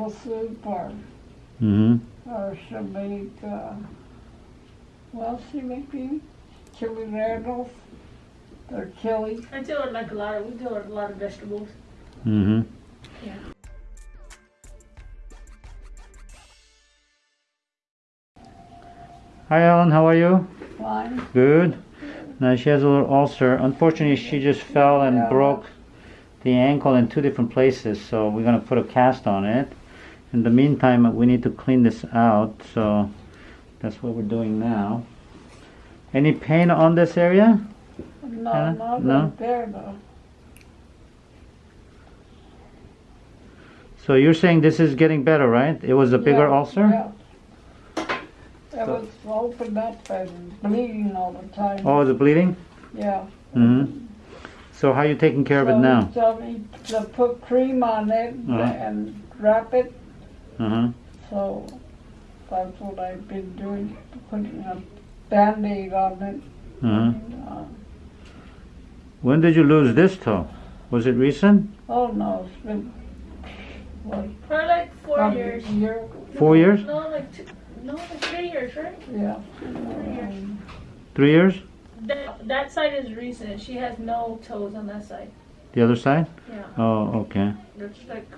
soup or, Mm-hmm. or she'll make, uh, well, she make the chili rattles, or chili. I do it like a lot of, we do a lot of vegetables. Mm-hmm. Yeah. Hi Ellen, how are you? Fine. Good. Now she has a little ulcer. Unfortunately, she just fell and Yeah. broke the ankle in two different places, so we're gonna put a cast on it. In the meantime, we need to clean this out, so that's what we're doing now. Any pain on this area? No, Huh? not No? right there though. So you're saying this is getting better, right? It was a bigger Yeah, ulcer? Yeah. It was opened up and bleeding all the time. Oh, is it bleeding? Yeah. Mm-hmm. So how are you taking care of it So now? told to put cream on it Uh-huh. and wrap it, Uh-huh. so that's what I've been doing, putting a Band-Aid on it. Uh-huh. And, uh, When did you lose this toe? Was it recent? Oh, no, it's been, what, For like four probably years. year? Four years? No, like two, no, like three years, right? Yeah. Three years. Three years? That, that side is recent. She has no toes on that side. The other side? Yeah. Oh, okay. It's like.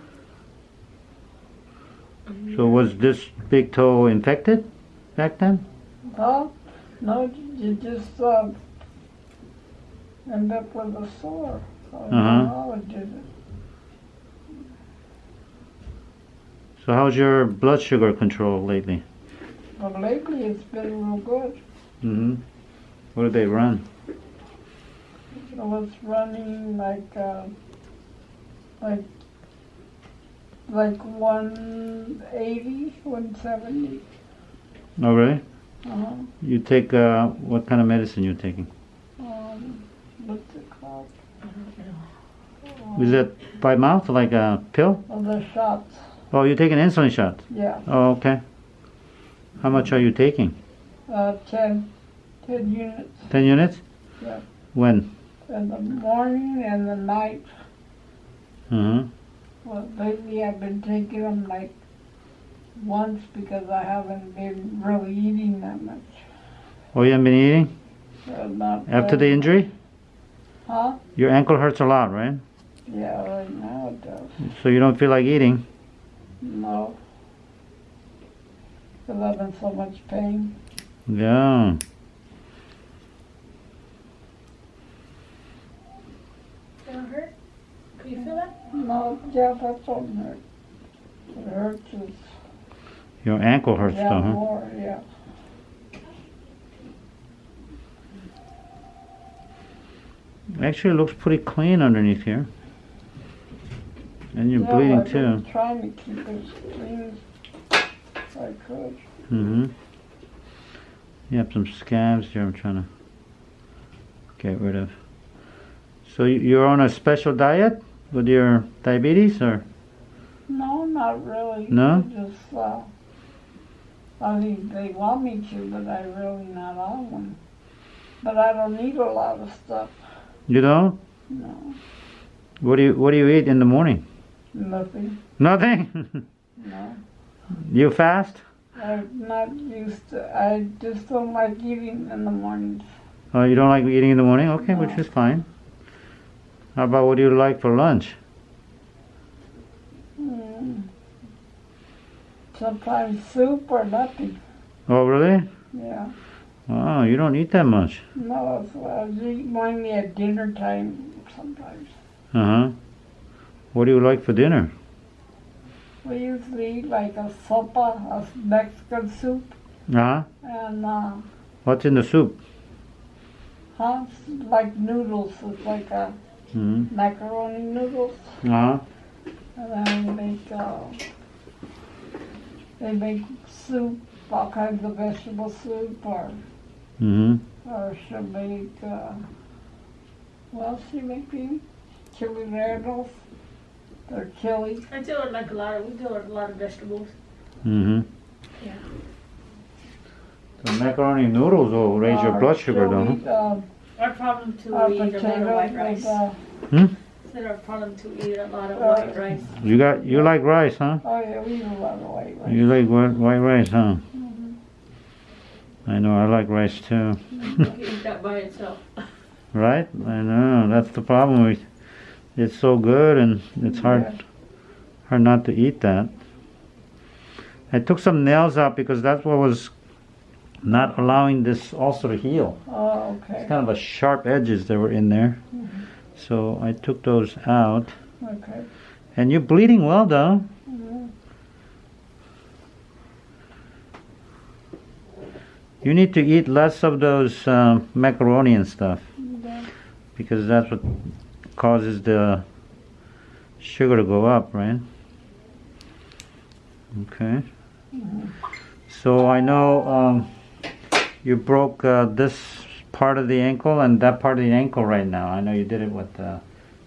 So was this big toe infected back then? Oh, no, you just, uh, end up with a sore. Know did it. So how's your blood sugar control lately? But lately it's been real good. Mm-hmm. What do they run? I was running like, uh, like, like 180, 170. Oh, really? Uh-huh. You take, uh, what kind of medicine you're taking? Um, what's it called? Is it by mouth, like a pill? The shots. Oh, you're taking insulin shot? Yeah. Oh, okay. How much are you taking? Uh, 10, 10 units 10 units? Yeah. When? in the morning and the night. Uh-huh. Well, lately I've been taking them like once because I haven't been really eating that much. Oh, you haven't been eating? So not After the injury? Huh? Your ankle hurts a lot, right? Yeah, right now it does. So you don't feel like eating? No. Because I'm in so much pain. Yeah. It hurt? Can you feel that? No, yeah, that's what hurt. It hurts is, Your ankle hurts yeah, though, huh? more, yeah. Actually, it looks pretty clean underneath here. And you're Yeah, bleeding too. Trying to keep it as clean as I could. Mm-hmm. You have some scabs here I'm trying to get rid of. So you- you're on a special diet with your diabetes or? No, not really. No? Just, uh, I mean, they want me to, but I really not on one. But I don't eat a lot of stuff. You don't? No, What do you What do you eat in the morning? nothing. Nothing. No, you fast? I'm not used to. I just don't like eating in the mornings. Oh, you don't like eating in the morning? Okay, which is fine. How about what do you like for lunch? Mm. Sometimes soup or nothing. Oh, really? Yeah. Oh, you don't eat that much. No, it's, I eat mainly at dinner time sometimes. Uh huh. What do you like for dinner? We usually eat like a sopa, a Mexican soup, Uh huh. and uh, What's in the soup? huh, it's like noodles. It's like a Mm-hmm. macaroni noodles, Uh huh. and then we make uh, they make soup, all kinds of vegetable soup, or Mm-hmm. or she'll make uh, well, she make the chili rattles, or chili. I do it like a lot of, we do a lot of vegetables. Mm-hmm. Yeah. The macaroni noodles will raise your blood sugar, she'll though. huh? eat, uh, Our problem too, uh, we eat a lot of white with rice. uh, Hmm? Said our problem to eat a lot of Uh, white rice. You got you like rice, huh? Oh, yeah, we eat a lot of white rice. You like white, white rice, huh? Mhm. I know I like rice too. You can eat that by itself. Right? I know that's the problem. We, it's so good and it's hard Yeah. hard not to eat that. I took some nails out because that's what was not allowing this ulcer to heal. Oh, okay. It's kind of a sharp edges that were in there. So I took those out. okay. And you're bleeding well though. You need to eat less of those um, macaroni and stuff Yeah. because that's what causes the sugar to go up, right? Okay. So I know um, you broke uh, this part of the ankle and that part of the ankle right now. I know you did it what uh,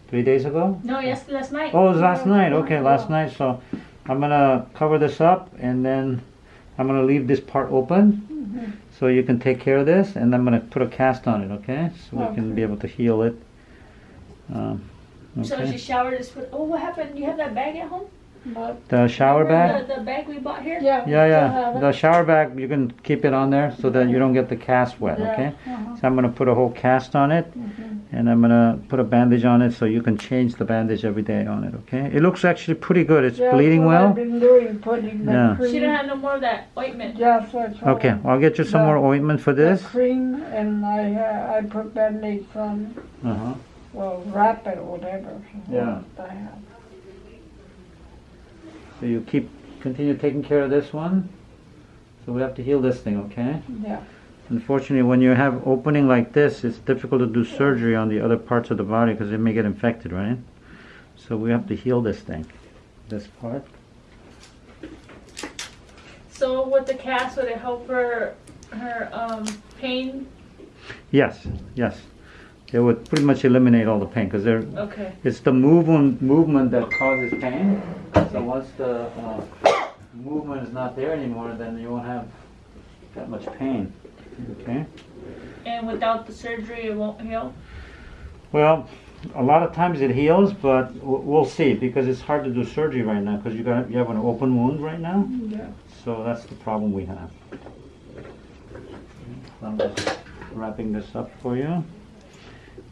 three days ago. No, yes, last night. Oh, it was last night. Okay, last night. So I'm gonna cover this up and then I'm gonna leave this part open so you can take care of this and I'm gonna put a cast on it. Okay, so we can be able to heal it. Um, So she okay. showered this with. Oh, what happened? You have that bag at home? But, The shower bag. The, the bag we bought here. yeah. Yeah, yeah. The shower bag you can keep it on there so that you don't get the cast wet. Yeah, Okay. uh-huh. So I'm gonna put a whole cast on it, Mhm. and I'm gonna put a bandage on it so you can change the bandage every day on it. Okay. It looks actually pretty good. It's Yeah, bleeding that's what well. I've been doing, putting Yeah. cream. She didn't have no more of that ointment. Yeah. that's all. Okay, I'll get you some The- more ointment for this. cream, and I, uh, I put Band-Aids on, Uh huh. well, wrap it or whatever. Yeah. I have. So you keep continue taking care of this one. So we have to heal this thing, okay? Yeah, Unfortunately, when you have opening like this, it's difficult to do surgery on the other parts of the body because it may get infected, right? So we have to heal this thing, this part. So with the cast, would it help her her um pain? Yes, yes. It would pretty much eliminate all the pain because there, Okay. it's the movement movement that causes pain. So once the uh, movement is not there anymore, then you won't have that much pain. Okay. And without the surgery, it won't heal. Well, a lot of times it heals, but we'll see because it's hard to do surgery right now because you got you have an open wound right now. yeah. So that's the problem we have. I'm just wrapping this up for you,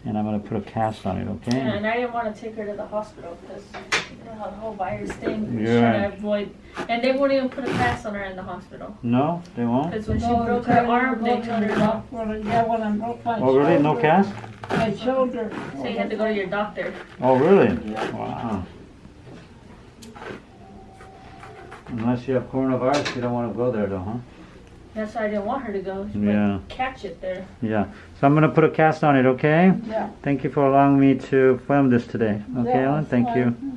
and I'm gonna put a cast on it. Okay. And I didn't want to take her to the hospital because you know how the whole virus thing. You're trying right. to avoid. And they won't even put a cast on her in the hospital No, they won't. because when she broke her arm, they to go told her off. no. hospital. Yeah, when I broke my Oh, really? No cast? My shoulder. So you had to go to your doctor. Oh, really? Yeah. Wow. Unless you have coronavirus, you don't want to go there, though, huh? That's why I didn't want her to go. She Yeah. Catch it there. Yeah. So I'm gonna put a cast on it. Okay. Yeah. Thank you for allowing me to film this today. Okay, Yeah, Ellen. Thank you. fine.